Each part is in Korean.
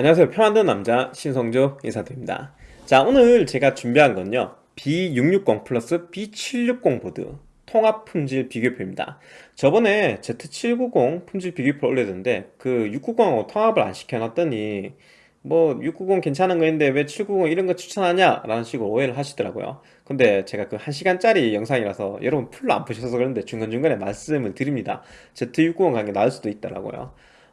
안녕하세요. 표 만드는 남자 신성조 인사드립니다. 자 오늘 제가 준비한 건요. B660 플러스 B760 보드 통합 품질 비교표입니다. 저번에 Z790 품질 비교표 올렸는데 그 690하고 통합을 안 시켜놨더니 뭐 690 괜찮은 거인데 왜 790 이런 거 추천하냐 라는 식으로 오해를 하시더라고요. 근데 제가 그 1시간짜리 영상이라서 여러분 풀로 안 보셔서 그런데 중간중간에 말씀을 드립니다. Z690 가는 게 나을 수도 있더라고요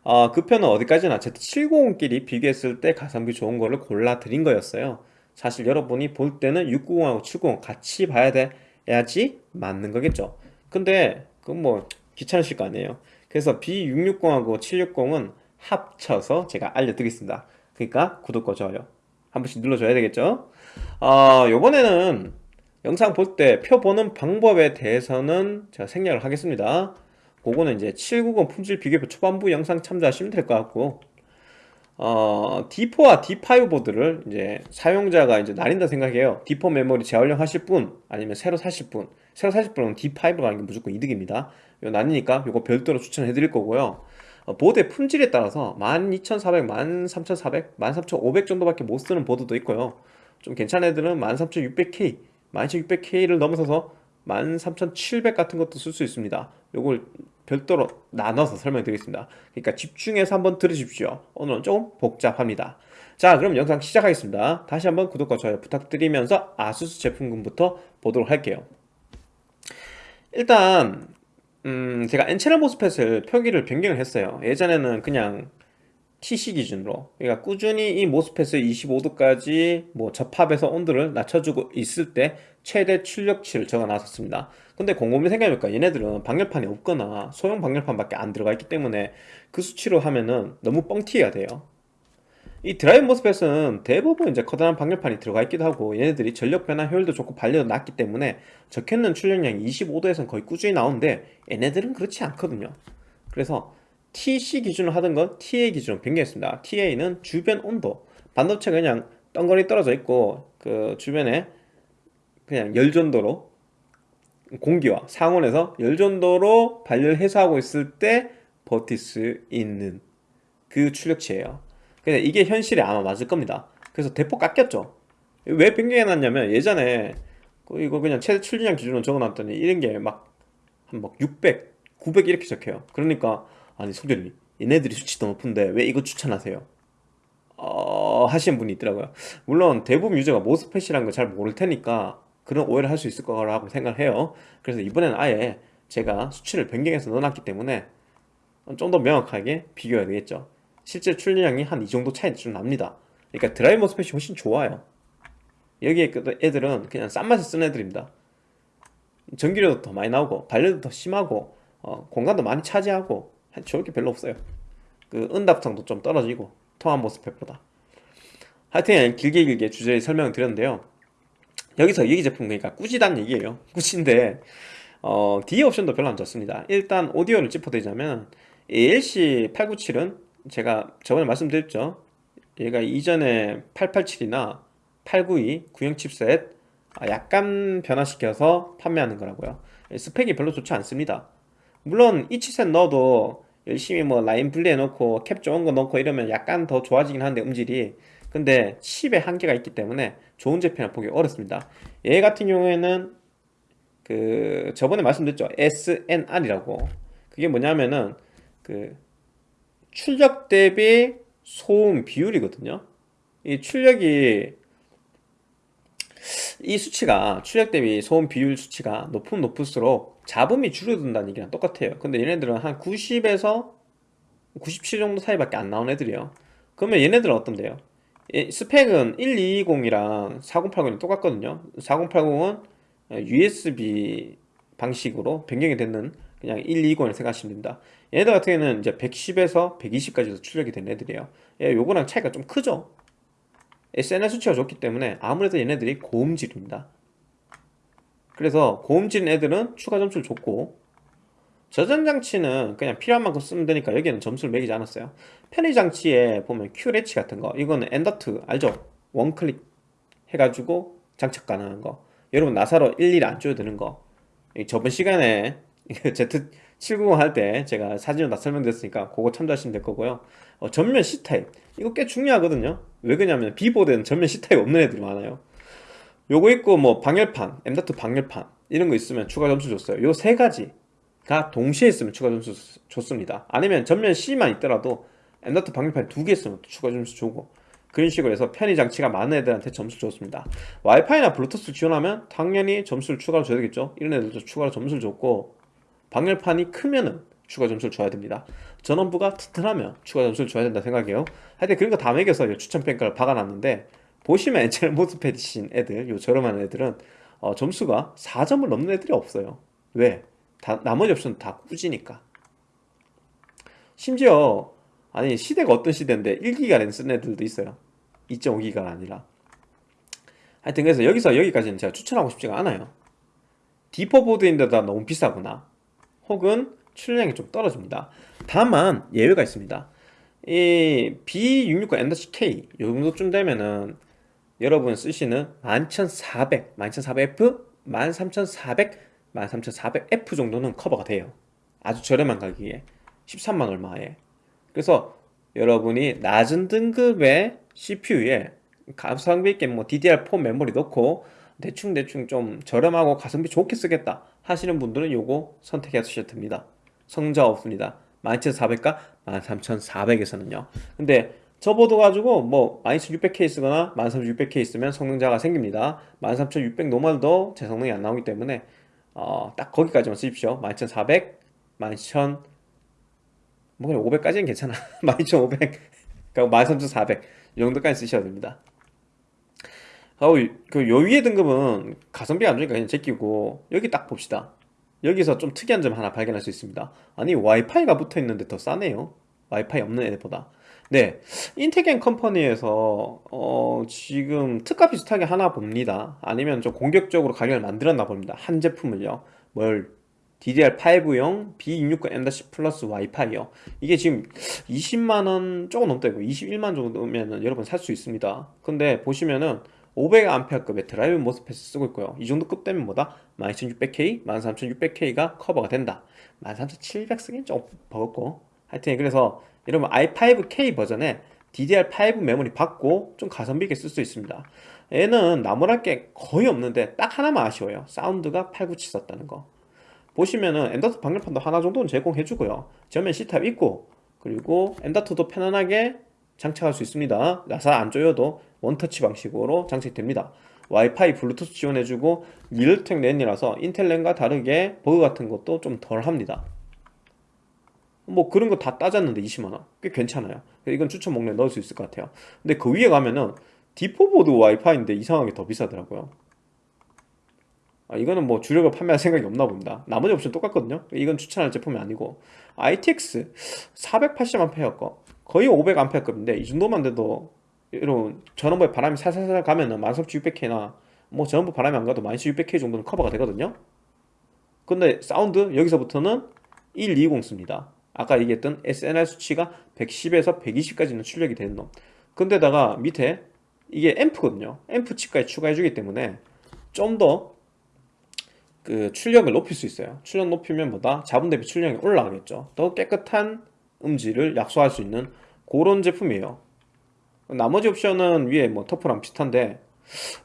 어, 그 편은 어디까지나 Z790끼리 비교했을 때 가성비 좋은 거를 골라 드린 거였어요. 사실 여러분이 볼 때는 690하고 790 같이 봐야 돼야지 맞는 거겠죠. 근데 그건 뭐 귀찮으실 거 아니에요. 그래서 B660하고 760은 합쳐서 제가 알려드리겠습니다. 그러니까 구독과 좋아요 한 번씩 눌러줘야 되겠죠? 어, 요번에는 영상 볼 때 표 보는 방법에 대해서는 제가 생략을 하겠습니다 그거는 이제 790 품질 비교표 초반부 영상 참조하시면 될 것 같고 어, D4와 D5 보드를 이제 사용자가 이제 나뉜다 생각해요. D4 메모리 재활용 하실 분 아니면 새로 사실 분. 새로 사실 분은 D5로 가는 게 무조건 이득입니다. 이거 나뉘니까 이거 별도로 추천해 드릴 거고요. 어, 보드의 품질에 따라서 12,400, 13,400, 13,500 정도밖에 못 쓰는 보드도 있고요. 좀 괜찮은 애들은 13,600K, 12,600K를 넘어서서 13,700 같은 것도 쓸 수 있습니다. 요걸 별도로 나눠서 설명드리겠습니다. 그러니까 집중해서 한번 들으십시오. 오늘은 조금 복잡합니다. 자 그럼 영상 시작하겠습니다. 다시 한번 구독과 좋아요 부탁드리면서 아수스 제품군부터 보도록 할게요. 일단 음, 제가 N채널 모스펫을 표기를 변경을 했어요. 예전에는 그냥 TC 기준으로. 그러니까 꾸준히 이 모스펫을 25도까지 뭐 접합해서 온도를 낮춰주고 있을 때 최대 출력치를 적어 놨었습니다 근데 곰곰이 생각해보니까 얘네들은 방열판이 없거나 소형 방열판밖에 안 들어가 있기 때문에 그 수치로 하면은 너무 뻥튀기가 돼요. 이 드라이브 모스펫은 대부분 이제 커다란 방열판이 들어가 있기도 하고 얘네들이 전력 변화 효율도 좋고 발열도 낮기 때문에 적혀있는 출력량이 25도에서는 거의 꾸준히 나오는데 얘네들은 그렇지 않거든요. 그래서 TC 기준으로 하던 건 TA 기준으로 변경했습니다. TA는 주변 온도 반도체가 그냥 덩거리 떨어져 있고 그 주변에 그냥 열전도로 공기와 상온에서 열전도로 발열 해소하고 있을 때 버틸 수 있는 그 출력치예요. 근데 이게 현실에 아마 맞을 겁니다. 그래서 대폭 깎였죠. 왜 변경해놨냐면 예전에 그 이거 그냥 최대 출력량 기준으로 적어놨더니 이런 게막 한막 600, 900 이렇게 적혀요. 그러니까 아니 소결님 얘네들이 수치 더 높은데 왜 이거 추천하세요? 어... 하시는 분이 있더라고요. 물론 대부분 유저가 모스펫이라는 걸잘 모를 테니까 그런 오해를 할 수 있을 거라고 생각을 해요. 그래서 이번에는 아예 제가 수치를 변경해서 넣어놨기 때문에 좀 더 명확하게 비교해야 되겠죠. 실제 출력량이 한 이 정도 차이 좀 납니다. 그러니까 드라이브 모스펫이 훨씬 좋아요. 여기에 그 애들은 그냥 싼 맛에 쓴 애들입니다. 전기료도 더 많이 나오고 발열도 더 심하고 어, 공간도 많이 차지하고 좋을 게 별로 없어요. 그 응답성도 좀 떨어지고 통합 모스펫보다. 하여튼 길게 길게 주제를 설명을 드렸는데요 여기서 얘기 제품 그러니까 꾸지단 얘기예요. 꾸진데 어, D 옵션도 별로 안 좋습니다. 일단 오디오를 짚어드리자면 ALC 897은 제가 저번에 말씀드렸죠. 얘가 이전에 887이나 892 구형 칩셋 아, 약간 변화시켜서 판매하는 거라고요. 스펙이 별로 좋지 않습니다. 물론 이 칩셋 넣어도 열심히 뭐 라인 분리해 놓고 캡 좋은 거 넣고 이러면 약간 더 좋아지긴 하는데 음질이. 근데 칩에 한계가 있기 때문에 좋은 제품을 보기 어렵습니다. 얘 같은 경우에는 그 저번에 말씀드렸죠. SNR이라고. 그게 뭐냐면은 그 출력 대비 소음 비율이거든요. 이 출력이 이 수치가 출력 대비 소음 비율 수치가 높으면 높을수록 잡음이 줄어든다는 얘기랑 똑같아요. 근데 얘네들은 한 90에서 97 정도 사이밖에 안 나온 애들이에요. 그러면 얘네들은 어떤데요? 스펙은 1220이랑 4080이 똑같거든요. 4080은 USB 방식으로 변경이 되는 그냥 120을 생각하시면 됩니다. 얘네들 같은 경우는 이제 110에서 120까지도 출력이 된 애들이에요. 예, 요거랑 차이가 좀 크죠? SNS 수치가 좋기 때문에 아무래도 얘네들이 고음질입니다. 그래서 고음질 애들은 추가 점수를 줬고 저장장치는 그냥 필요한 만큼 쓰면 되니까 여기는 점수를 매기지 않았어요. 편의장치에 보면 QLH 같은 거. 이거는 엔더트 알죠? 원클릭 해가지고 장착 가능한 거. 여러분 나사로 일일이 안 줘야 되는 거. 저번 시간에 Z, 790 할 때 제가 사진으로 다 설명드렸으니까 그거 참조하시면 될 거고요. 어, 전면 C타입. 이거 꽤 중요하거든요. 왜 그러냐면 B보드에는 전면 C타입 없는 애들이 많아요. 요거 있고 뭐 방열판 M.2 방열판 이런 거 있으면 추가 점수 줬어요. 요 세 가지 가 동시에 있으면 추가 점수 줬습니다. 아니면 전면 C만 있더라도 M.2 방열판 두 개 있으면 추가 점수 주고 그런 식으로 해서 편의 장치가 많은 애들한테 점수 줬습니다. 와이파이나 블루투스 지원하면 당연히 점수를 추가로 줘야 되겠죠. 이런 애들도 추가로 점수를 줬고 방열판이 크면은 추가 점수를 줘야 됩니다. 전원부가 튼튼하면 추가 점수를 줘야 된다 생각해요. 하여튼 그런 거 다 매겨서 추천 평가를 박아놨는데 보시면 엔젤 모스펫이신 애들 요 저렴한 애들은 어, 점수가 4점을 넘는 애들이 없어요. 왜? 다, 나머지 옵션은 다 꾸지니까. 심지어 아니 시대가 어떤 시대인데 1기가 랜 쓰는 애들도 있어요. 2.5기가가 아니라. 하여튼 그래서 여기서 여기까지는 제가 추천하고 싶지가 않아요. 디퍼 보드인데다 너무 비싸거나. 혹은 출력량이 좀 떨어집니다. 다만 예외가 있습니다. 이 B660 M-K 요 정도쯤 되면은 여러분 쓰시는 11400, 11400F, 13400, 13400F 정도는 커버가 돼요. 아주 저렴한 가격에. 13만 얼마에. 그래서 여러분이 낮은 등급의 CPU에 가성비 있게 뭐 DDR4 메모리 넣고 대충대충 좀 저렴하고 가성비 좋게 쓰겠다 하시는 분들은 요거 선택하셔도 됩니다. 성차 없습니다. 12400과 13400에서는요. 근데 저 보드 가지고 뭐 12600K 쓰거나 13600K 쓰면 성능차가 생깁니다. 13600 normal도 제 성능이 안 나오기 때문에 어, 딱 거기까지만 쓰십시오. 12400, 12000, 뭐 그냥 500까지는 괜찮아. 12500 그러니까 13400 이 정도까지 쓰셔야 됩니다. 어, 그요 위에 등급은 가성비가 안 좋으니까 그냥 제끼고 여기 딱 봅시다. 여기서 좀 특이한 점 하나 발견할 수 있습니다. 아니 와이파이가 붙어 있는데 더 싸네요. 와이파이 없는 애들보다. 네. 인테겐 컴퍼니에서 어, 지금 특가 비슷하게 하나 봅니다. 아니면 좀 공격적으로 가격을 만들었나 봅니다. 한 제품을요. 뭘? DDR5용 B660 M- 플러스 와이파이요. 이게 지금 20만원 조금 넘다고 21만 정도면 여러분 살 수 있습니다. 근데 보시면은 500A급의 드라이브 MOSFET을 쓰고 있고요. 이 정도 급 되면 뭐다? 12600K, 13600K가 커버가 된다. 13700 쓰긴 좀 버겁고. 하여튼 그래서 여러분 i5K 버전에 DDR5 메모리 받고 좀 가성비 있게 쓸 수 있습니다. 얘는 나무랄 게 거의 없는데 딱 하나만 아쉬워요. 사운드가 897 썼다는 거. 보시면은 M.2 방열판도 하나 정도는 제공해주고요. 전면 C타입 있고 그리고 엔더트도 편안하게 장착할 수 있습니다. 나사 안 조여도 원터치 방식으로 장착됩니다. 와이파이 블루투스 지원해주고 리얼텍 랜이라서 인텔 랜과 다르게 버그 같은 것도 좀 덜합니다 뭐 그런 거 다 따졌는데 20만원? 꽤 괜찮아요. 이건 추천 목록에 넣을 수 있을 것 같아요. 근데 그 위에 가면은 D4 보드 와이파이인데 이상하게 더 비싸더라고요. 아, 이거는 뭐 주력을 판매할 생각이 없나 봅니다. 나머지 옵션 똑같거든요. 이건 추천할 제품이 아니고. ITX 480A 거. 거의 500A급인데 이 정도만 돼도 이런 전원부에 바람이 살살살 가면은 13600K나 뭐 전원부 바람이 안 가도 12600K 정도는 커버가 되거든요. 근데 사운드 여기서부터는 120 씁니다 아까 얘기했던 SNR 수치가 110에서 120까지 는 출력이 되는 놈. 근데다가 밑에 이게 앰프거든요. 앰프 칩까지 추가해 주기 때문에 좀 더 그 출력을 높일 수 있어요. 출력 높이면 뭐다? 자분 대비 출력이 올라가겠죠. 더 깨끗한 음질을 약속할 수 있는 그런 제품이에요. 나머지 옵션은 위에 뭐 터프랑 비슷한데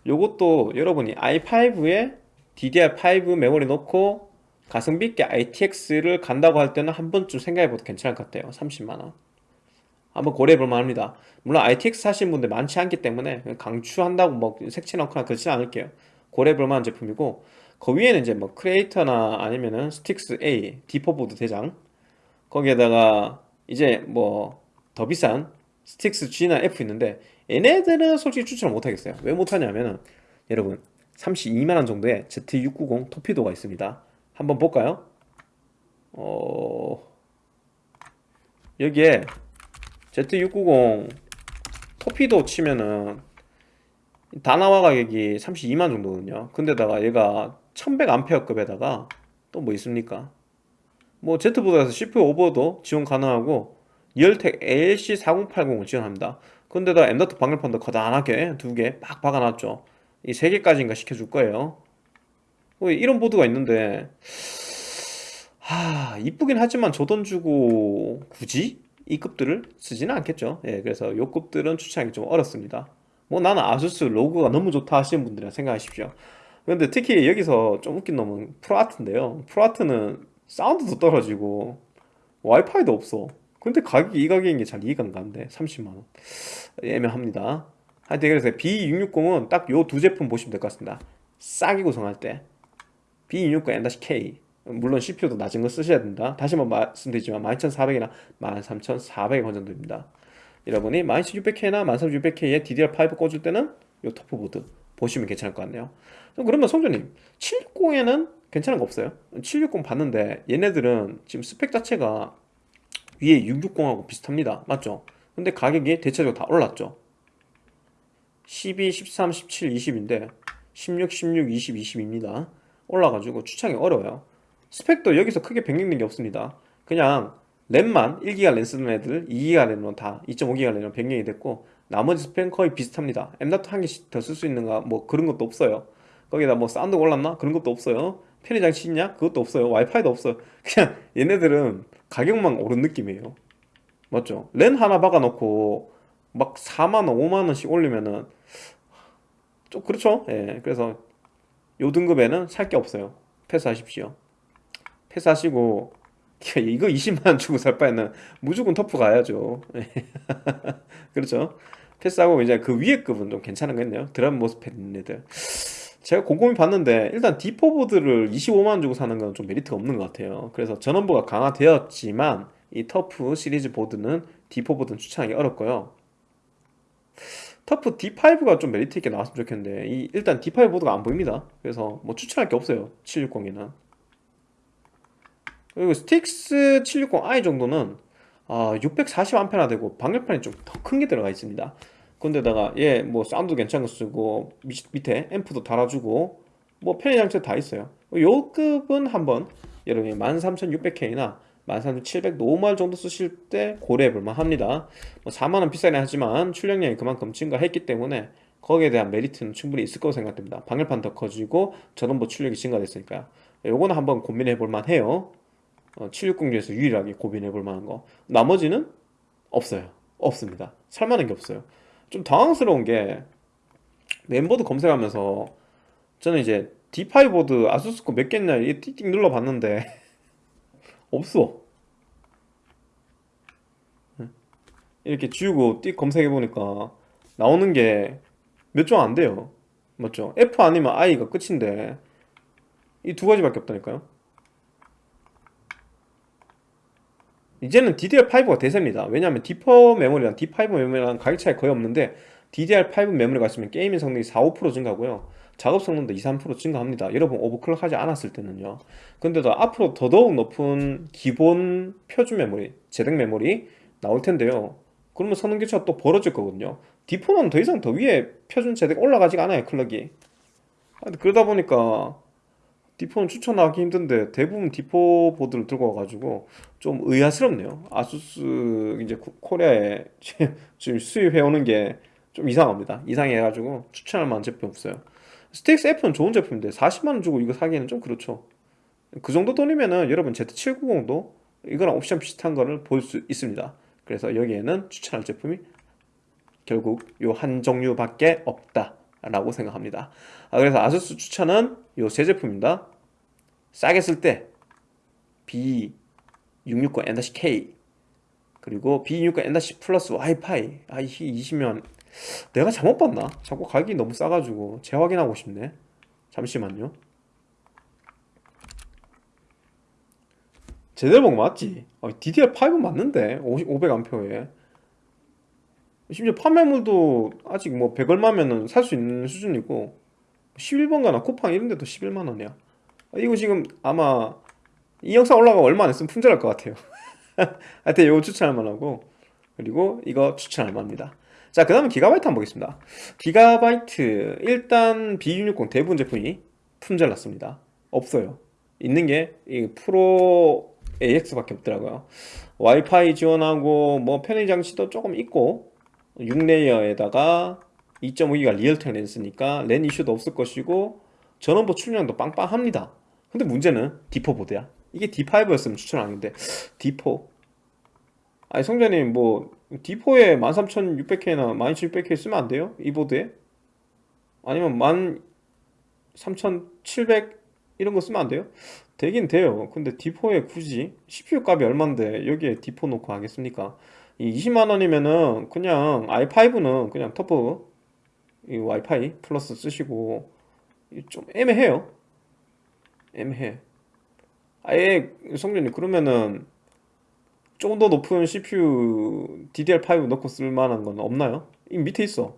요것도 여러분이 i5에 DDR5 메모리 넣고 가성비 있게 ITX를 간다고 할 때는 한 번쯤 생각해봐도 괜찮을 것 같아요. 30만원. 한번 고려해볼 만 합니다. 물론 ITX 사시는 분들 많지 않기 때문에 강추한다고 뭐 색칠 넣거나 그렇진 않을게요. 고려해볼 만한 제품이고 그 위에는 이제 뭐 크리에이터나 아니면은 스틱스 A D4 보드 대장. 거기에다가 이제 뭐 더 비싼 스틱스 G나 F 있는데 얘네들은 솔직히 추천을 못하겠어요. 왜 못하냐면은 여러분 32만원 정도의 Z690 토피도가 있습니다 한번 볼까요? 어... 여기에 Z690 토피도 치면은 다나와 가격이 32만 정도거든요. 근데다가 얘가 1100A급에다가 또 뭐 있습니까? 뭐 Z보드에서 CPU 오버도 지원 가능하고 리얼텍 ALC4080을 지원합니다. 근데다 M.2 방열판도 거단하게 두 개 막 박아놨죠. 이 세 개까지인가 시켜줄 거예요. 뭐 이런 보드가 있는데 하 이쁘긴 하지만 저 돈 주고 굳이 이 급들을 쓰지는 않겠죠. 예 그래서 요 급들은 추천하기 좀 어렵습니다. 뭐 나는 아수스 로고가 너무 좋다 하시는 분들은 생각하십시오. 근데 특히 여기서 좀 웃긴 놈은 프로아트인데요. 프로아트는 사운드도 떨어지고 와이파이도 없어. 근데 가격이 이 가격인 게 잘 이해가 안 가는데 30만원. 애매합니다. 하여튼 그래서 B660은 딱 요 두 제품 보시면 될 것 같습니다. 싸게 구성할 때 B660 N-K. 물론 CPU도 낮은 거 쓰셔야 된다. 다시 한번 말씀드리지만 12400이나 13400원 정도입니다. 여러분이 12600K나 13600K에 DDR5 꽂을 때는 요 터프보드 보시면 괜찮을 것 같네요. 그러면 성조님 760에는 괜찮은 거 없어요? 760 봤는데 얘네들은 지금 스펙 자체가 위에 660하고 비슷합니다. 맞죠? 근데 가격이 대체적으로 다 올랐죠? 12, 13, 17, 20인데 16, 16, 20, 20입니다 올라가지고 추천이 어려워요. 스펙도 여기서 크게 변경된 게 없습니다. 그냥 램만 1기가 램 쓰는 애들 2기가 램은 다 2.5기가 램은 변경이 됐고 나머지 스펙은 거의 비슷합니다. M.2 한 개씩 더 쓸 수 있는가 뭐 그런 것도 없어요. 거기다 뭐 사운드 올랐나? 그런 것도 없어요. 편의 장치 있냐? 그것도 없어요. 와이파이도 없어요. 그냥 얘네들은 가격만 오른 느낌이에요. 맞죠? 랜 하나 박아놓고 막 4만원 5만원씩 올리면은 좀 그렇죠? 예 그래서 요 등급에는 살 게 없어요. 패스하십시오. 패스하시고 이거 20만원 주고 살 바에는 무조건 터프 가야죠. 그렇죠? 패스하고 이제 그 위에 급은 좀 괜찮은 거 있네요. 드라이브 MOSFET 애들. 제가 곰곰이 봤는데 일단 D4 보드를 25만원 주고 사는 건 좀 메리트가 없는 것 같아요. 그래서 전원부가 강화되었지만 이 터프 시리즈 보드는 D4 보드는 추천하기 어렵고요 터프 D5가 좀 메리트 있게 나왔으면 좋겠는데 이 일단 D5 보드가 안 보입니다. 그래서 뭐 추천할 게 없어요. 760에는 그리고 스틱스 760i 정도는 아, 640A나 되고 방열판이 좀 더 큰 게 들어가 있습니다. 근데다가 얘 뭐 사운드 괜찮은 거 쓰고 밑에 앰프도 달아주고 뭐 편의 장치 다 있어요. 요 급은 한번 여러분이 13600K나 13700 노멀 정도 쓰실 때 고려해 볼만 합니다. 뭐 4만원 비싸긴 하지만 출력량이 그만큼 증가했기 때문에 거기에 대한 메리트는 충분히 있을 거라고 생각됩니다. 방열판 더 커지고 전원부 출력이 증가됐으니까요 요거는 한번 고민해 볼만 해요. 어, 760 중에서 유일하게 고민해 볼 만한 거. 나머지는 없어요. 없습니다. 살만한 게 없어요. 좀 당황스러운 게 멤버드 검색하면서 저는 이제 D5 보드 아수스 거 몇 개 있냐 이 띡띡 눌러봤는데 없어. 이렇게 지우고 띡 검색해보니까 나오는 게 몇 종 안 돼요. 맞죠? F 아니면 I가 끝인데 이 두 가지밖에 없다니까요. 이제는 DDR5가 대세입니다. 왜냐하면 D4 메모리랑 D5 메모리랑 가격 차이 거의 없는데 DDR5 메모리가 있으면 게이밍 성능이 4, 5% 증가고요 작업 성능도 2, 3% 증가합니다. 여러분 오버클럭 하지 않았을 때는요. 근데도 앞으로 더더욱 높은 기본 표준 메모리, 제작 메모리 나올 텐데요. 그러면 성능 교차가 또 벌어질 거거든요. D4는 더 이상 더 위에 표준 제작 올라가지가 않아요 clock이. 그러다 보니까 D4는 추천하기 힘든데 대부분 D4 보드를 들고 와가지고 좀 의아스럽네요. 아수스 이제 코리아에 지금 수입해오는 게 좀 이상합니다. 이상해가지고 추천할 만한 제품 없어요 스틱스 F는 좋은 제품인데 40만원 주고 이거 사기에는 좀 그렇죠. 그 정도 돈이면은 여러분 Z790도 이거랑 옵션 비슷한 거를 볼 수 있습니다. 그래서 여기에는 추천할 제품이 결국 요 한 종류밖에 없다 라고 생각합니다. 아, 그래서 아수스 추천은 요 세 제품입니다. 싸게 쓸 때 B660 N-K 그리고 B660 N-C 플러스 와이파이. 아이 20면 내가 잘못 봤나? 자꾸 가격이 너무 싸가지고. 재확인하고 싶네. 잠시만요. 본거 맞지? 아, DDR5 맞는데? 500A에. 심지어 판매물도 아직 뭐 100얼마면은 살 수 있는 수준이고. 11번가나 쿠팡 이런데도 11만원이야. 아, 이거 지금 아마 이 영상 올라가고 얼마 안 있으면 품절할 것 같아요. 하여튼 이거 추천할 만하고. 그리고 이거 추천할 만합니다 자 그 다음에 기가바이트 한번 보겠습니다. 기가바이트 일단 B660 대부분 제품이 품절 났습니다. 없어요. 있는 게 이 프로 AX밖에 없더라고요. 와이파이 지원하고 뭐 편의 장치도 조금 있고 6 layer에다가 2.5기가 리얼텍 랜 쓰니까 랜 이슈도 없을 것이고 전원부 출력도 빵빵합니다. 근데 문제는 D4 보드야. 이게 D5였으면 추천하는데 D4 아니 성재님 뭐 D4에 13600K나 12600K 쓰면 안 돼요? 이 보드에? 아니면 13700 이런 거 쓰면 안 돼요? 되긴 돼요 근데 D4에 굳이 CPU 값이 얼만데 여기에 D4 놓고 하겠습니까? 이 20만원이면은 그냥 i5는 그냥 터프 이 와이파이 플러스 쓰시고 좀 애매해요 애매해 아예 성준님 그러면은 조금 더 높은 CPU DDR5 넣고 쓸만한 건 없나요? 이 밑에 있어.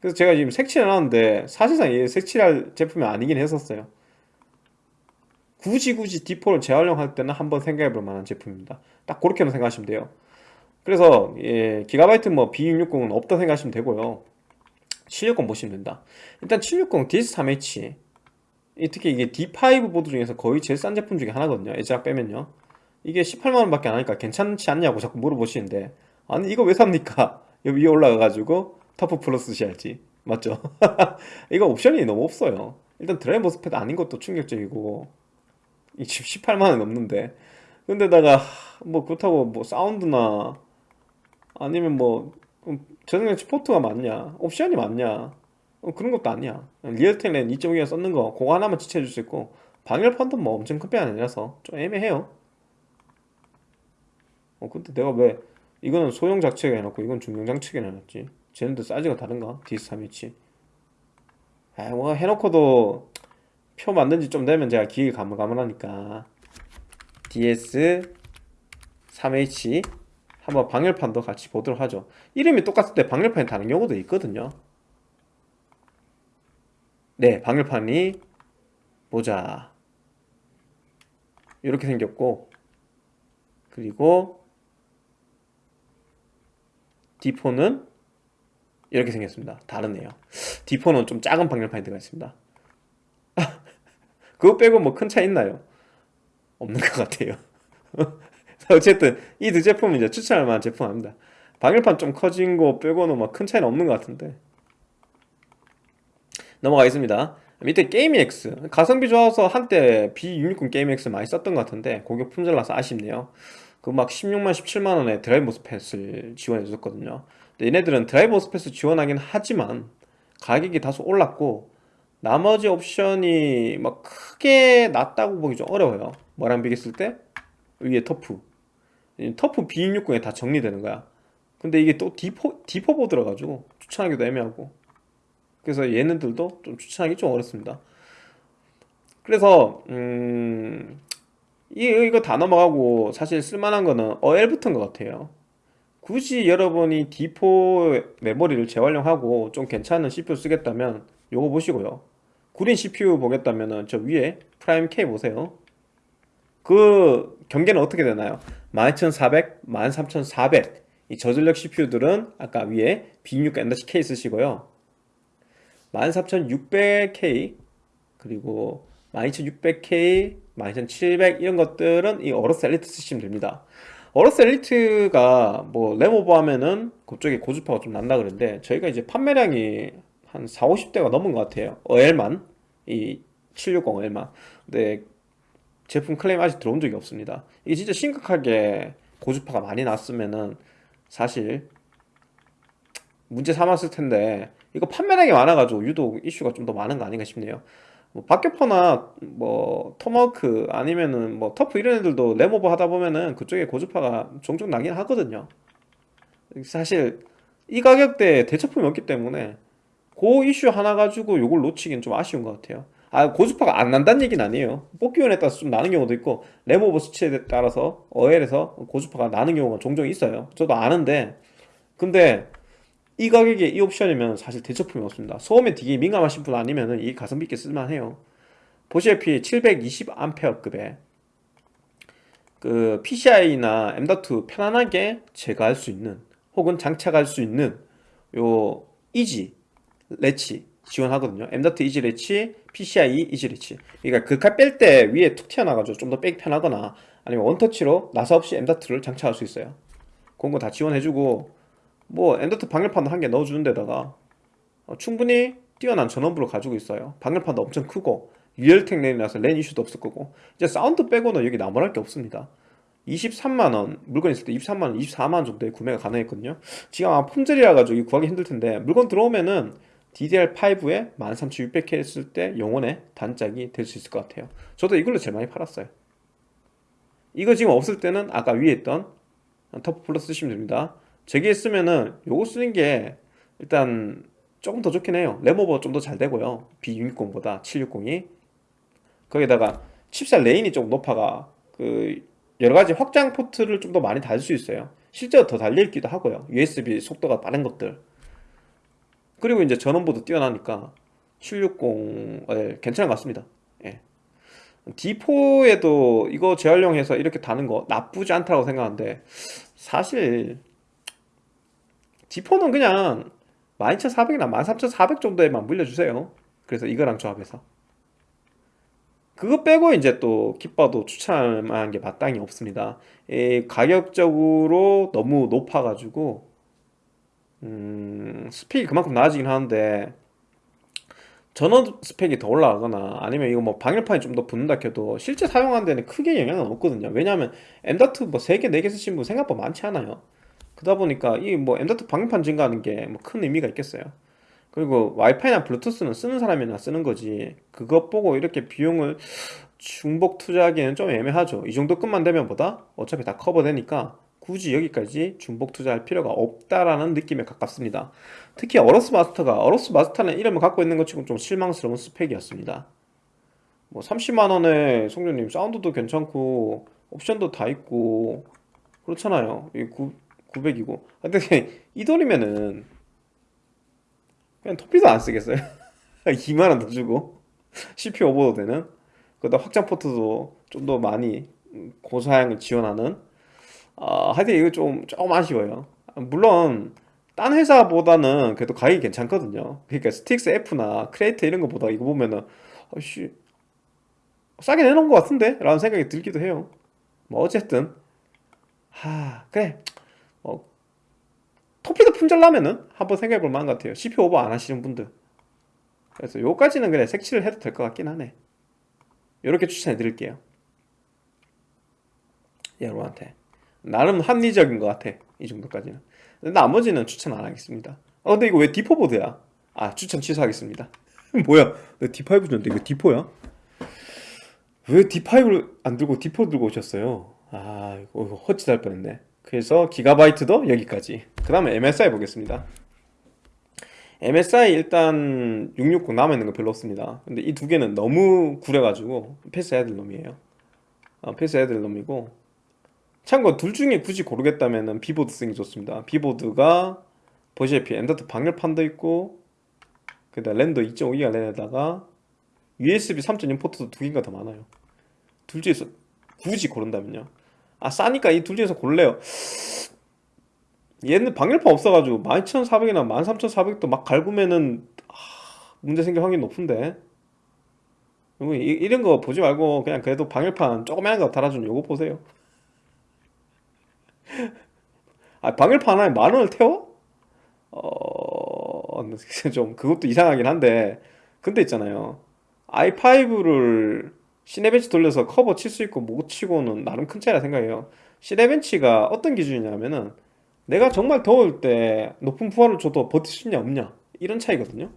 그래서 제가 지금 색칠을 해놨는데 사실상 얘 색칠할 제품이 아니긴 했었어요. 굳이 굳이 D4를 재활용할 때는 한번 생각해 볼 만한 제품입니다. 딱 그렇게만 생각하시면 돼요. 그래서 예, 기가바이트 뭐 B660은 없다 생각하시면 되고요. 760 보시면 된다. 일단 760 DS3H 특히 이게 D5 보드 중에서 거의 제일 싼 제품 중에 하나거든요. 애즈락 빼면요 이게 18만원 밖에 안 하니까 괜찮지 않냐고 자꾸 물어보시는데 아니 이거 왜 삽니까? 여기 위에 올라가가지고 터프 플러스 쓰셔야지. 맞죠? 이거 옵션이 너무 없어요. 일단 드라이브 MOSFET 아닌 것도 충격적이고. 이 지금 18만원 넘는데. 근데다가 뭐 그렇다고 뭐 사운드나 아니면 뭐 저장장치 포트가 맞냐? 옵션이 맞냐? 어, 그런 것도 아니야. 리얼텔 렌 2.5기가 썼는 거 그거 하나만 지체해줄 수 있고 방열판도 뭐 엄청 큰 편이 아니라서 좀 애매해요 어 근데 내가 왜 이거는 소형 장치에 해놓고 이건 중형 장치에 해놨지? 쟤네들 사이즈가 다른가? DS3H 아뭐 해놓고도 표 만든 지 좀 되면 제가 기획 가물가물하니까. DS3H 한번 방열판도 같이 보도록 하죠. 이름이 똑같을 때 방열판이 다른 경우도 있거든요. 네 방열판이 보자. 이렇게 생겼고 그리고 D4는 이렇게 생겼습니다. 다르네요. D4는 좀 작은 방열판이 들어가 있습니다. 그거 빼고 뭐 큰 차이 있나요? 없는 것 같아요. 어쨌든 이 두 제품은 이제 추천할 만한 제품 아닙니다. 방열판 좀 커진 거 빼고는 막 큰 차이는 없는 것 같은데. 넘어가겠습니다. 밑에 게임X 가성비 좋아서 한때 B660 게임X 많이 썼던 것 같은데 고게 품절나서 아쉽네요 그 막 16만 17만 원에 드라이브 MOSFET을 지원해 줬거든요. 얘네들은 드라이브 MOSFET을 지원하긴 하지만 가격이 다소 올랐고 나머지 옵션이 막 크게 낮다고 보기 좀 어려워요. 뭐랑 비교했을 때? 위에 터프. 터프 B660에 다 정리되는 거야. 근데 이게 또 D4, D4 보드라 가지고 추천하기도 애매하고. 그래서 얘네들도 좀 추천하기 좀 어렵습니다. 그래서 음... 이거 다 넘어가고 사실 쓸만한 거는 어엘부터인 것 같아요. 굳이 여러분이 D4 메모리를 재활용하고 좀 괜찮은 CPU 쓰겠다면 요거 보시고요. 구린 CPU 보겠다면 저 위에 프라임 K 보세요. 그 경계는 어떻게 되나요? 12400, 13400 이 저전력 CPU들은 아까 위에 B6 K 쓰시고요. 14600K 그리고 12600K, 12700 이런 것들은 이 어로스 엘리트 쓰시면 됩니다. AORUS Elite가 뭐 램오버 하면은 그쪽에 고주파가 좀 난다 그러는데 저희가 이제 판매량이 한 4, 50대가 넘은 것 같아요. 어엘만 이 760L만. 근데 제품 클레임 아직 들어온 적이 없습니다. 이게 진짜 심각하게 고주파가 많이 났으면은 사실 문제 삼았을 텐데 이거 판매량이 많아가지고 유독 이슈가 좀 더 많은 거 아닌가 싶네요 뭐 박격포나 뭐 토마호크 아니면은 뭐 TUF 이런 애들도 램오버 하다 보면은 그쪽에 고주파가 종종 나긴 하거든요. 사실 이 가격대에 대처품이 없기 때문에 그 이슈 하나 가지고 요걸 놓치긴 좀 아쉬운 것 같아요. 아 고주파가 안 난다는 얘기는 아니에요. 뽑기원에 따라서 좀 나는 경우도 있고 레모버 수치에 따라서 어엘에서 고주파가 나는 경우가 종종 있어요. 저도 아는데 근데 이 가격에 이 옵션이면 사실 대처품이 없습니다. 소음에 되게 민감하신 분 아니면 이 가성비 있게 쓸만해요. 보시다시피 720A급의 그 PCI나 M.2 편안하게 제거할 수 있는 혹은 장착할 수 있는 요 EZ Latch 지원하거든요. M.2 EZ Latch, PCI EZ Latch. 그러니까 글칼 뺄 때 위에 툭 튀어나가지고 좀 더 빼기 편하거나 아니면 원터치로 나사 없이 M.2를 장착할 수 있어요. 그런 거 다 지원해주고 뭐 M.2 방열판도 한 개 넣어주는 데다가 어, 충분히 뛰어난 전원부를 가지고 있어요. 방열판도 엄청 크고 Realtek 랜이라서 랜 이슈도 없을 거고. 이제 사운드 빼고는 여기 나무랄 게 없습니다. 23만원 물건 있을 때 23만원 24만원 정도에 구매가 가능했거든요. 지금 아마 품절이라 가지고 구하기 힘들 텐데 물건 들어오면은 DDR5에 13600K 했을 때 영혼의 단짝이 될 수 있을 것 같아요. 저도 이걸로 제일 많이 팔았어요. 이거 지금 없을 때는 아까 위에 있던 터프 플러스 쓰시면 됩니다 저기에 쓰면은 요거 쓰는 게 일단 조금 더 좋긴 해요. 램오버 좀 더 잘 되고요. B660보다 760이. 거기다가 칩셋 lane이 좀 높아가 그 여러가지 확장 포트를 좀 더 많이 달 수 있어요. 실제로 더 달려있기도 하고요. USB 속도가 빠른 것들. 그리고 이제 전원부도 뛰어나니까 760 예, 괜찮은 것 같습니다. 예. D4에도 이거 재활용해서 이렇게 다는 거 나쁘지 않다고 생각하는데 사실 D4는 그냥 12400이나 13400 정도에만 물려주세요. 그래서 이거랑 조합해서. 그거 빼고 이제 또 기빠도 추천할 만한 게 마땅히 없습니다. 이 가격적으로 너무 높아가지고 음, 스펙이 그만큼 나아지긴 하는데 전원 스펙이 더 올라가거나 아니면 이거 뭐 방열판이 좀 더 붙는다 켜도 실제 사용하는 데는 크게 영향은 없거든요. 왜냐하면 M.2 뭐 3개 4개 쓰신 분 생각보다 많지 않아요 그러다 보니까 이 뭐 M.2 방열판 증가하는 게 뭐 큰 의미가 있겠어요. 그리고 와이파이나 블루투스는 쓰는 사람이나 쓰는 거지. 그것 보고 이렇게 비용을 중복 투자하기에는 좀 애매하죠. 이 정도 끝만 되면 보다? 어차피 다 커버되니까 굳이 여기까지 중복 투자할 필요가 없다라는 느낌에 가깝습니다. 특히 어로스 마스터가 어로스 마스터는 이름을 갖고 있는 것 치고 좀 실망스러운 스펙이었습니다. 뭐 30만원에 송조님 사운드도 괜찮고 옵션도 다 있고 그렇잖아요. 이 900이고. 근데 이 돈이면은 그냥 Torpedo 안 쓰겠어요? 2만원 더 주고 CPU 오버도 되는? 거기다 확장 포트도 좀 더 많이 고사양을 지원하는? 아 하여튼 이거 좀 조금 아쉬워요. 물론 딴 회사보다는 그래도 가격이 괜찮거든요. 그러니까 Strix F나 크레이트 이런 거보다 이거 보면은 아씨 싸게 내놓은 것 같은데? 라는 생각이 들기도 해요. 뭐 어쨌든. 하 그래. 뭐 토피도 품절나면은 한번 생각해 볼 만한 것 같아요. CPU 오버 안 하시는 분들. 그래서 요까지는 그래 색칠을 해도 될 것 같긴 하네. 이렇게 추천해 드릴게요. 여러분한테. 나름 합리적인 것 같아. 이 정도까지는. 나머지는 추천 안 하겠습니다. 어 근데 이거 왜 D4 보드야? 아 추천 취소하겠습니다. 뭐야? 내 D5 줬는데 이거 D4야? 왜 D5를 안 들고 D4 들고 오셨어요? 아 이거 헛짓할 뻔했네 그래서 GIGABYTE도 여기까지. 그 다음에 MSI 보겠습니다. MSI 일단 660 남아있는 거 별로 없습니다. 근데 이 두 개는 너무 구려가지고 패스해야 될 놈이에요. 어, 패스해야 될 놈이고. 참고 둘 중에 굳이 고르겠다면 B보드 쓰는 게 좋습니다. B보드가 보시다시피 M.2 방열판도 있고 그다 랜더 2.5기가 랜에다가 USB 3.0 포트도 두 개가 더 많아요. 둘 중에서 굳이 고른다면요 아 싸니까 이 둘 중에서 고를래요. 얘는 방열판 없어가지고 12,400이나 13,400도 막 갈구면은 아, 문제 생길 확률이 높은데. 이런 거 보지 말고 그냥 그래도 방열판 조그만한 거 달아준 요거 보세요. 아 방열판 하나에 만 원을 태워? 어... 좀 그것도 이상하긴 한데. 근데 있잖아요. i5를 시네벤치 돌려서 커버 칠 수 있고 못 치고는 나름 큰 차이라 생각해요. 시네벤치가 어떤 기준이냐면은 내가 정말 더울 때 높은 부하를 줘도 버틸 수 있냐 없냐 이런 차이거든요.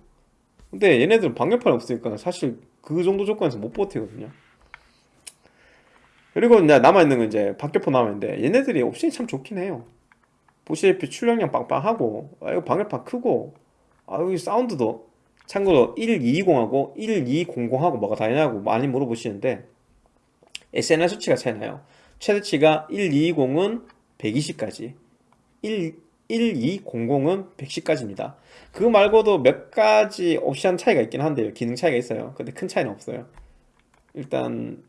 근데 얘네들은 방열판이 없으니까 사실 그 정도 조건에서 못 버티거든요. 그리고 이제 남아있는 건 이제 박격포 남아있는데 얘네들이 옵션이 참 좋긴 해요. 보시다시피 출력량 빵빵하고 아 이거 방열판 크고 아 여기 사운드도 참고로 1220하고 1200하고 뭐가 다르냐고 많이 물어보시는데 SNR 수치가 차이나요. 최대치가 1220은 120까지 1, 1200은 110까지입니다. 그 말고도 몇 가지 옵션 차이가 있긴 한데요. 기능 차이가 있어요. 근데 큰 차이는 없어요. 일단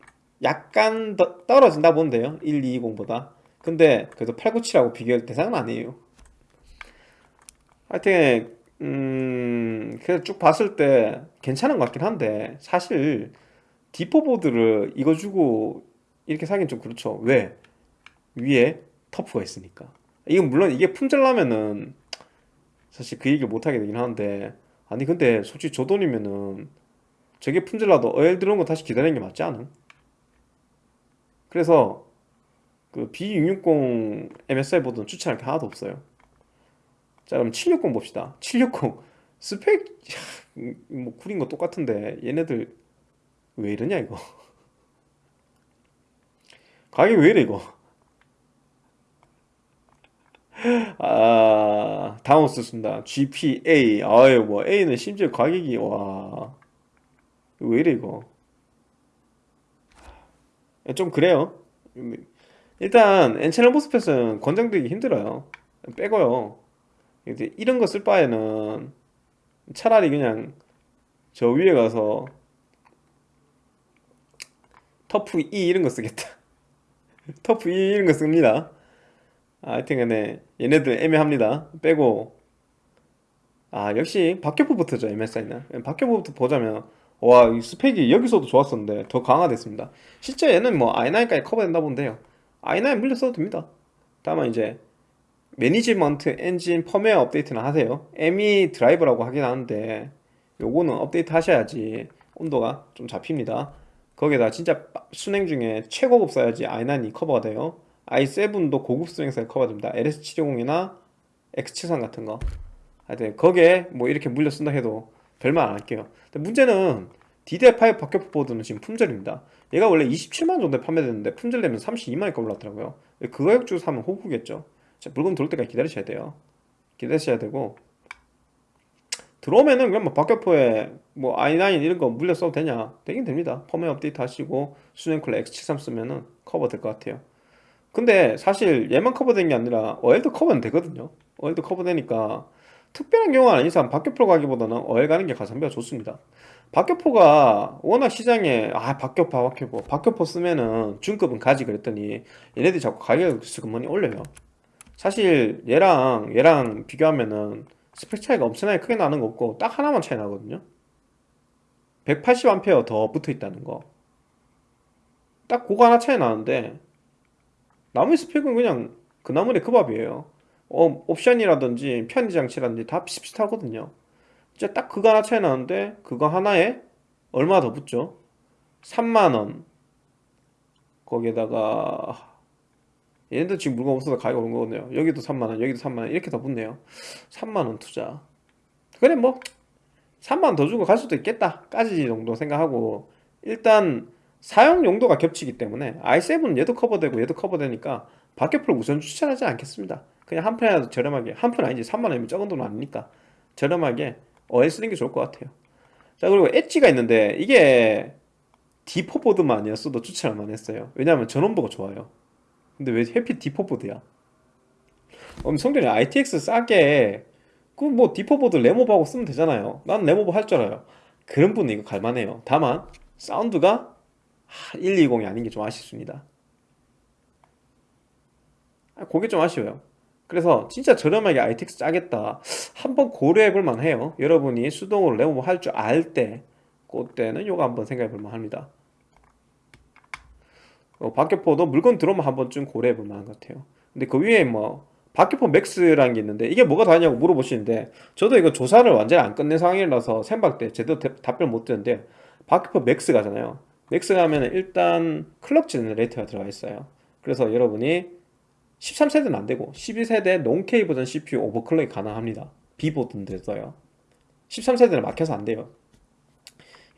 약간 더 떨어진다 본데요. 1220보다. 근데 그래도 897하고 비교할 대상은 아니에요. 하여튼 음 그래서 쭉 봤을 때 괜찮은 것 같긴 한데 사실 D4 보드를 이거 주고 이렇게 사긴 좀 그렇죠 왜? 위에 터프가 있으니까 이건 물론 이게 품절나면은 사실 그 얘기를 못하게 되긴 하는데 아니 근데 솔직히 저 돈이면은 저게 품질나도 어엘 들어온 거 다시 기다리는 게 맞지 않음? 그래서 그 B660 MSI 보드는 추천할 게 하나도 없어요 자 그럼 760 봅시다. 760 스펙 뭐 구린 거 똑같은데 얘네들 왜 이러냐 이거? 가격이 왜 이래 이거? 아 쓰습니다. GPA 아유 뭐 A는 심지어 가격이 와. 왜 이래 이거? 좀 그래요. 일단 엔채널 모스펫은 권장되기 힘들어요. 빼고요 이런 거 쓸 바에는 차라리 그냥 저 위에 가서 터프 E 이런 거 쓰겠다. 터프 E 이런 거 씁니다. 아, 하여튼 간에 얘네들 애매합니다. 빼고. 아 역시 박격포부터죠 MSI는. 박격포부터 보자면 와이 스펙이 여기서도 좋았었는데 더 강화됐습니다. 실제 얘는 뭐 i9까지 커버된다 본데요. i9 물려 써도 됩니다. 다만 이제 management engine 펌웨어 업데이트는 하세요. ME 드라이버라고 하긴 하는데 요거는 업데이트 하셔야지 온도가 좀 잡힙니다. 거기에다 진짜 수냉 중에 최고급 써야지 i9이 커버가 돼요. i7도 고급 수냉 사에 커버됩니다. LS720이나 X73 같은 거. 하여튼 거기에 뭐 이렇게 물려 쓴다 해도 별말 안 할게요. 근데 문제는 DDR5 박격포 보드는 지금 품절입니다. 얘가 원래 27만원 정도에 판매되는데 품절 되면 32만원까지 올랐더라고요. 그 가격 주고 사면 호구겠죠 자, 물건 들어올 때까지 기다리셔야 돼요. 기다리셔야 되고. 들어오면은 그냥 뭐 박격포에 뭐 i9 이런 거 물려 써도 되냐? 되긴 됩니다. 펌웨어 업데이트 하시고 수냉쿨러 X73 쓰면은 커버 될 것 같아요. 근데 사실 얘만 커버된 게 아니라 어엘도 커버는 되거든요. 어엘도 커버되니까 특별한 경우가 아닌 이상 박격포 가기보다는 어엘 가는 게 가성비가 좋습니다. 박격포가 워낙 시장에 아 박격포 박격포 박격포 쓰면은 중급은 가지 그랬더니 얘네들이 자꾸 가격을 슬그머니 올려요 사실 얘랑 얘랑 비교하면은 스펙 차이가 엄청나게 크게 나는 거 없고 딱 하나만 차이 나거든요. 180A 더 붙어 있다는 거딱 그거 하나 차이 나는데 나머지 스펙은 그냥 그 나물의 그 밥이에요. 어, 옵션이라든지 편의 장치라든지 다 비슷비슷하거든요. 진짜 딱 그거 하나 차이 나는데 그거 하나에 얼마 더 붙죠? 3만원. 거기에다가 얘네들 지금 물건 없어서 가격이 오른 거거든요. 여기도 3만원 여기도 3만원. 이렇게 더 붙네요. 3만원 투자. 그래 뭐. 3만원 더 주고 갈 수도 있겠다 까지 정도 생각하고. 일단 사용 용도가 겹치기 때문에 i7은 얘도 커버되고 얘도 커버되니까 박격프를 우선 추천하지 않겠습니다. 그냥 한 편이라도 저렴하게 한 편 아니지 3만원이면 적은 돈 아니니까 저렴하게 어에 쓰는 게 좋을 것 같아요. 자 그리고 엣지가 있는데 이게 D4 보드만 아니었어도 추천할 만했어요. 왜냐하면 전원부가 좋아요 근데 왜 해피 D4 보드야? 그럼 성전이 ITX 싸게 그뭐 D4 보드 레모브하고 쓰면 되잖아요. 난 레모브 할줄 알아요. 그런 분은 이거 갈만해요. 다만 사운드가 120이 아닌 게 좀 아쉽습니다. 아, 그게 좀 아쉬워요. 그래서 진짜 저렴하게 ITX 짜겠다. 한번 고려해 볼 만 해요. 여러분이 수동으로 램오버 할줄 알 때 그때는 요거 한번 생각해 볼 만 합니다 어, 박격포도 물건 들어오면 한 번쯤 고려해 볼 만한 것 같아요. 근데 그 위에 뭐 박격포 Max라는 게 있는데 이게 뭐가 다르냐고 물어보시는데 저도 이거 조사를 완전히 안 끝낸 상황이라서 생방 때 제대로 답변 못 드리는데 박격포 Max 가잖아요. Max 가면 일단 clock generator가 들어가 있어요. 그래서 여러분이 13세대는 안되고 12세대 non-K 버전 CPU 오버클럭이 가능합니다. B보드인데 써요. 13세대는 막혀서 안돼요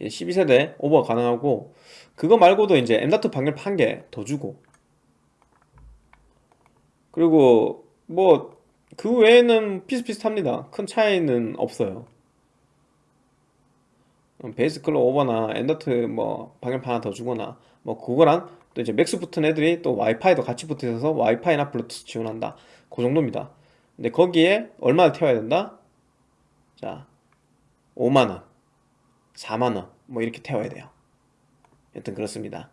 12세대 오버 가능하고 그거 말고도 이제 M.2 방열판 한개 더 주고. 그리고 뭐 그 외에는 비슷비슷합니다. 큰 차이는 없어요. base clock 오버나 M.2 뭐 방열판 하나 더 주거나 뭐 그거랑 또 이제 Max 붙은 애들이 또 와이파이도 같이 붙어 있어서 와이파이나 블루투스 지원한다. 그 정도입니다. 근데 거기에 얼마를 태워야 된다? 자 5만원 4만원 뭐 이렇게 태워야 돼요. 여튼 그렇습니다.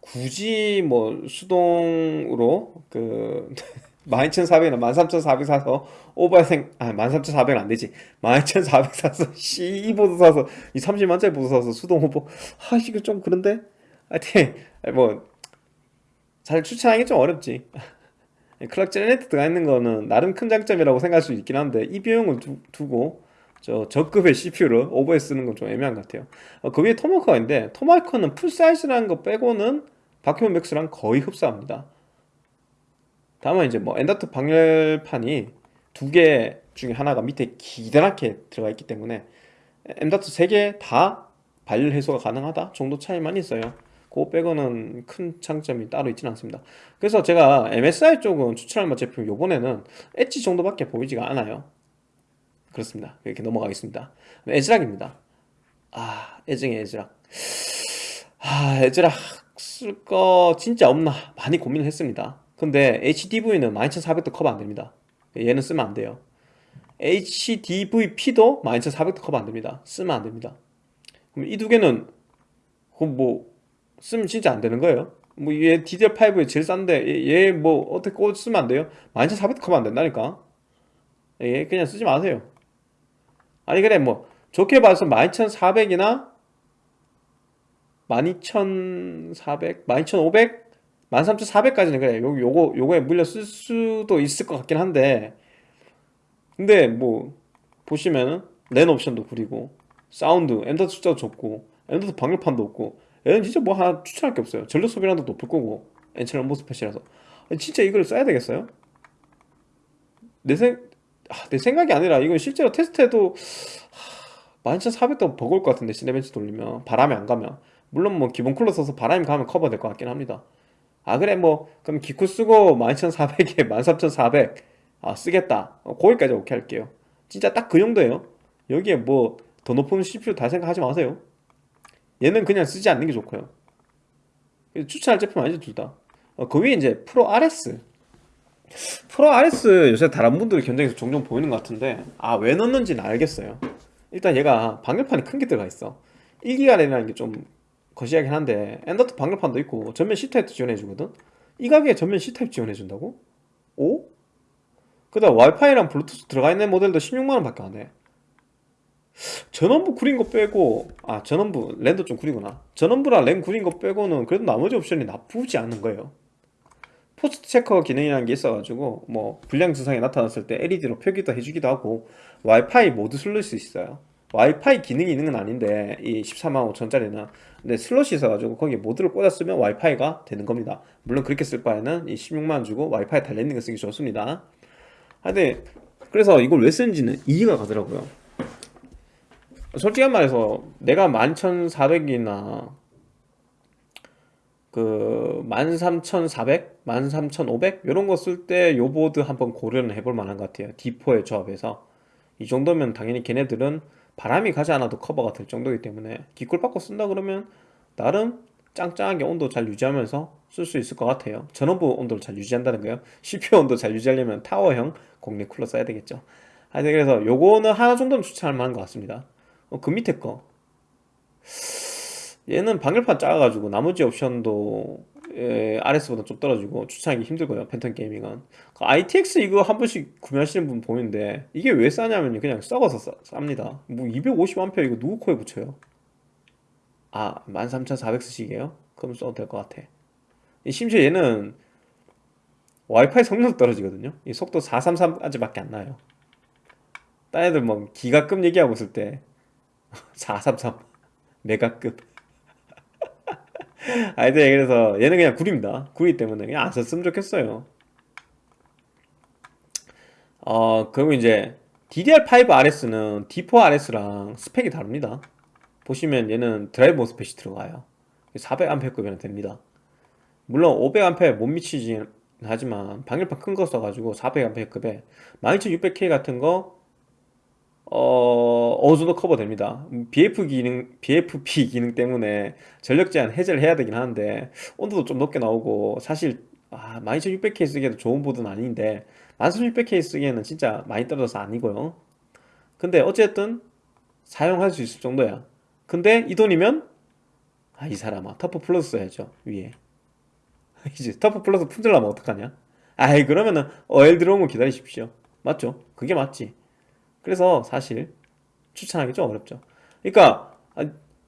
굳이 뭐 수동으로 그 12,400이나 13,400 사서 오버생 아 13,400은 안되지. 12,400 사서 C 보드 사서 이 30만짜리 보드 사서 수동 오버. 아 이거 좀 그런데? 하여튼 뭐 사실 추천하기 좀 어렵지. 클락 제네레이터 들어가 있는 거는 나름 큰 장점이라고 생각할 수 있긴 한데 이 비용을 두, 고 저 저급의 CPU를 오버해 쓰는 건 좀 애매한 것 같아요. 어, 그 위에 토마호크가 있는데 토마호크는 풀사이즈라는 거 빼고는 바퀴온 맥스랑 거의 흡사합니다. 다만 이제 뭐 M.2 방열판이 두 개 중에 하나가 밑에 기다랗게 들어가 있기 때문에 M.2 세 개 다 발열 해소가 가능하다 정도 차이만 있어요. 그거 빼고는 큰 장점이 따로 있지는 않습니다. 그래서 제가 MSI 쪽은 추천할 만한 제품 요번에는 엣지 정도밖에 보이지가 않아요 그렇습니다. 이렇게 넘어가겠습니다. ASRock입니다. 아 애증의 ASRock. 아 ASRock 쓸 거 진짜 없나 많이 고민을 했습니다. 근데 HDV는 12400도 커버 안 됩니다. 얘는 쓰면 안 돼요. HDVP도 12400도 커버 안 됩니다. 쓰면 안 됩니다. 그럼 이 두 개는 뭐 쓰면 진짜 안 되는 거예요? 뭐 얘 DDR5에 제일 싼데 얘 뭐 어떻게 꼭 쓰면 안 돼요? 12400도 커버 안 된다니까. 얘 그냥 쓰지 마세요 아니 그래 뭐 좋게 봐서 12400이나 12400, 12500, 13400까지는 그래. 요, 요거, 요거에 물려 쓸 수도 있을 것 같긴 한데. 근데 뭐 보시면은 랜 옵션도 구리고 사운드, M.2 숫자도 적고 M.2도 방열판도 없고 얘는 진짜 뭐 하나 추천할 게 없어요. 전력 소비량도 높을 거고 N채널 MOSFET이라서. 진짜 이걸 써야 되겠어요? 내, 생, 아, 내 생각이 아니라 이건 실제로 테스트해도 12400도 버거울 것 같은데 시네벤치 돌리면. 바람이 안 가면. 물론 뭐 기본 쿨러 써서 바람이 가면 커버 될 것 같긴 합니다. 아 그래 뭐 그럼 기쿠 쓰고 12400에 13400 아, 쓰겠다. 어, 거기까지 오케이 할게요. 진짜 딱 그 정도예요. 여기에 뭐 더 높은 CPU 다 생각하지 마세요. 얘는 그냥 쓰지 않는 게 좋고요. 추천할 제품 아니죠 둘다. 어, 그 위에 이제 프로 RS 프로 RS 요새 다른 분들 견적에서 종종 보이는 것 같은데 아 왜 넣는지는 알겠어요. 일단 얘가 방열판이 큰 게 들어가 있어. 1기가 랜이라는 게 좀 거시하긴 한데 M.2 방열판도 있고 전면 C타입도 지원해주거든? 이 가격에 전면 C타입 지원해준다고? 오? 그 다음 와이파이랑 블루투스 들어가 있는 모델도 16만원 밖에 안해. 전원부 구린 거 빼고 아 전원부 랜도 좀 구리구나. 전원부랑 랜 구린 거 빼고는 그래도 나머지 옵션이 나쁘지 않은 거예요 POST checker 기능이라는 게 있어가지고 뭐 불량 증상이 나타났을 때 LED로 표기도 해주기도 하고 와이파이 모듈 슬롯이 있어요. 와이파이 기능이 있는 건 아닌데 이 14만 5천짜리는 근데 슬롯이 있어가지고 거기에 모듈을 꽂았으면 와이파이가 되는 겁니다. 물론 그렇게 쓸 바에는 이 16만원 주고 와이파이 달려있는 거 쓰기 좋습니다. 근데 그래서 이걸 왜 쓰는지는 이해가 가더라고요. 솔직히 말해서 내가 11400이나 그 13400, 13500 이런 거 쓸 때 요 보드 한번 고려는 해볼 만한 것 같아요. D4의 조합에서. 이 정도면 당연히 걔네들은 바람이 가지 않아도 커버가 될 정도이기 때문에 기꿀 받고 쓴다 그러면 나름 짱짱하게 온도 잘 유지하면서 쓸 수 있을 것 같아요. 전원부 온도를 잘 유지한다는 거예요. CPU 온도 잘 유지하려면 타워형 공립 쿨러 써야 되겠죠. 하여튼 그래서 요거는 하나 정도는 추천할 만한 것 같습니다. 어, 그 밑에 거 얘는 방열판 작아가지고 나머지 옵션도 예, RS보다 좀 떨어지고 추천하기 힘들고요 팬텀 게이밍은. 그 ITX 이거 한 번씩 구매하시는 분 보이는데 이게 왜 싸냐면 그냥 썩어서 싸, 쌉니다. 뭐 250A 이거 누구 코에 붙여요? 아 13400 쓰시게요? 그럼 써도 될 것 같아. 심지어 얘는 와이파이 성능도 떨어지거든요. 이 속도 433까지밖에 안 나요. 딴 애들 뭐 기가급 얘기하고 있을 때 433 메가급 아이들 그래서 얘는 그냥 구립니다. 구리 때문에 그냥 안 썼으면 좋겠어요. 어 그리고 이제 DDR5 RS는 D4 RS랑 스펙이 다릅니다. 보시면 얘는 드라이브 모스펫이 들어가요. 400A급이나 됩니다. 물론 500A 못 미치진 하지만 방열판 큰 거 써가지고 400A급에 12600K 같은 거 어, 어느 정도 커버됩니다. BF 기능, BFP 기능 때문에 전력 제한 해제를 해야 되긴 하는데 온도도 좀 높게 나오고 사실 아, 12600K 쓰기에도 좋은 보드는 아닌데 13600K 쓰기에는 진짜 많이 떨어져서 아니고요. 근데 어쨌든 사용할 수 있을 정도야. 근데 이 돈이면 아, 이 사람아 터프 플러스 써야죠 위에. 이제 터프 플러스 품절나면 어떡하냐? 아이 그러면은 어엘 들어온 거 기다리십시오. 맞죠? 그게 맞지. 그래서 사실 추천하기 좀 어렵죠. 그러니까 아,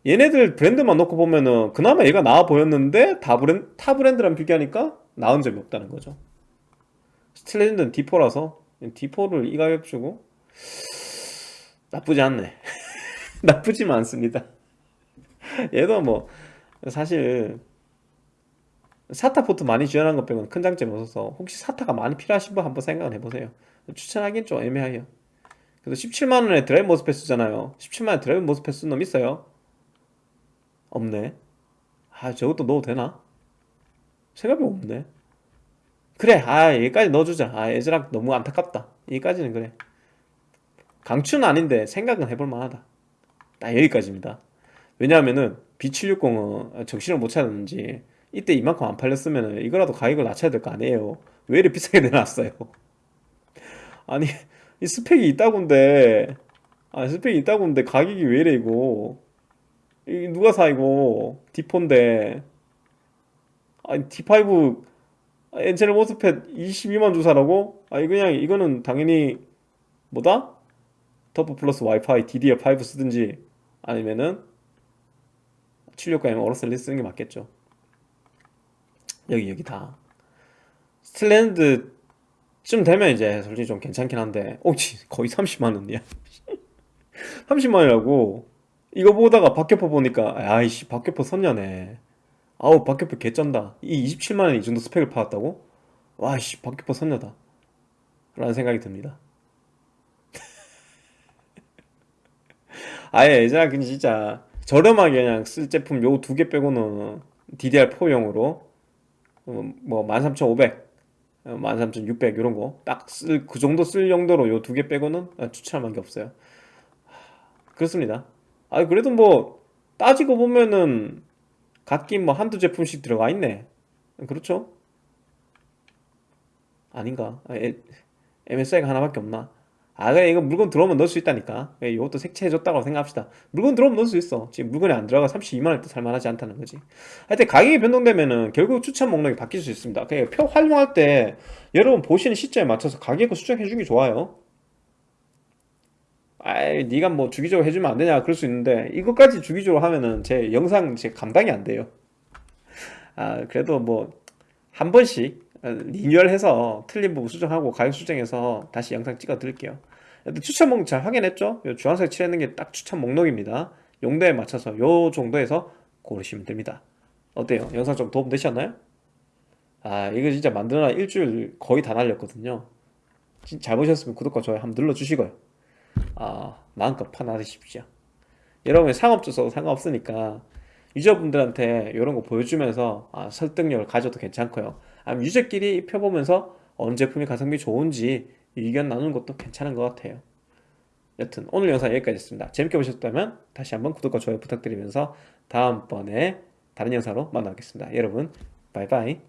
얘네들 브랜드만 놓고 보면은 그나마 얘가 나아 보였는데 다 브랜드, 타 브랜드랑 비교하니까 나은 점이 없다는 거죠. 스틸레전드는 D4라서 D4를 이 가격 주고 나쁘지 않네. 나쁘지만 않습니다. 얘도 뭐 사실 SATA 포트 많이 지원한 것 빼고는 큰 장점이 없어서 혹시 SATA가 많이 필요하신 분 한번 생각을 해보세요. 추천하기엔 좀 애매해요 그래서 17만원에 드라이브 MOSFET 쓰잖아요. 17만원에 드라이브 MOSFET 쓴놈 있어요? 없네. 아 저것도 넣어도 되나? 생각이 없네. 그래 아 여기까지 넣어주자. 아 애즈락 너무 안타깝다. 여기까지는 그래. 강추는 아닌데 생각은 해볼 만하다. 딱 여기까지입니다. 왜냐하면은 B760은 정신을 못 차렸는지 이때 이만큼 안 팔렸으면 이거라도 가격을 낮춰야 될 거 아니에요. 왜 이렇게 비싸게 내놨어요? 아니 이 스펙이 이따구인데. 아 스펙이 이따구인데 가격이 왜 이래 이거? 이 누가 사 이거? D4인데. 아니 D5 N채널 MOSFET 22만 주고 사라고? 아니 그냥 이거는 당연히 뭐다? 터보 플러스 와이파이 DDR5 쓰든지 아니면은 76가면 어로스 엘리 쓰는 게 맞겠죠. 여기 여기 다. 스틸레전드 쯤 되면 이제 솔직히 좀 괜찮긴 한데 오지 거의 30만원이야. 30만원이라고? 이거 보다가 박격포 보니까 아이씨 박격포 선녀네. 아우 박격포 개쩐다. 이 27만원 이 정도 스펙을 팔았다고? 와이씨 박격포 선녀다. 라는 생각이 듭니다. 아예 예전에 그냥 진짜 저렴하게 그냥 쓸 제품 요 두 개 빼고는 DDR4용으로 뭐 13500, 13600 이런 거 딱 쓸 그 정도 쓸 용도로 요 두 개 빼고는 추천할 만한 게 없어요 그렇습니다 아 그래도 뭐 따지고 보면은 각기 뭐 한두 제품씩 들어가 있네 그렇죠? 아닌가? 아, MSI가 하나밖에 없나? 아 그래 이거 물건 들어오면 넣을 수 있다니까. 예, 이것도 색채해줬다고 생각합시다. 물건 들어오면 넣을 수 있어. 지금 물건이 안 들어가 32만원 또 살만하지 않다는 거지. 하여튼 가격이 변동되면은 결국 추천 목록이 바뀔 수 있습니다. 그러니까 표 활용할 때 여러분 보시는 시점에 맞춰서 가격을 수정해 주기 좋아요. 아이 네가 뭐 주기적으로 해주면 안 되냐 그럴 수 있는데 이것까지 주기적으로 하면은 제 영상 제 감당이 안 돼요. 아 그래도 뭐 한 번씩 리뉴얼해서 틀린 부분 수정하고 가격 수정해서 다시 영상 찍어 드릴게요 추천 목록 잘 확인했죠? 요 주황색 칠해놓은 게딱 추천 목록입니다 용도에 맞춰서 요 정도에서 고르시면 됩니다 어때요? 영상 좀 도움 되셨나요? 아 이거 진짜 만드느라 일주일 거의 다 날렸거든요 잘 보셨으면 구독과 좋아요 한번 눌러주시고요 아 마음껏 판단하십시오 여러분이 상업주 써도 상관없으니까 유저분들한테 이런 거 보여주면서 아, 설득력을 가져도 괜찮고요 아니면 유저끼리 입혀보면서 어느 제품이 가성비 좋은지 의견 나누는 것도 괜찮은 것 같아요. 여튼 오늘 영상 여기까지였습니다. 재밌게 보셨다면 다시 한번 구독과 좋아요 부탁드리면서 다음번에 다른 영상으로 만나겠습니다. 여러분 바이바이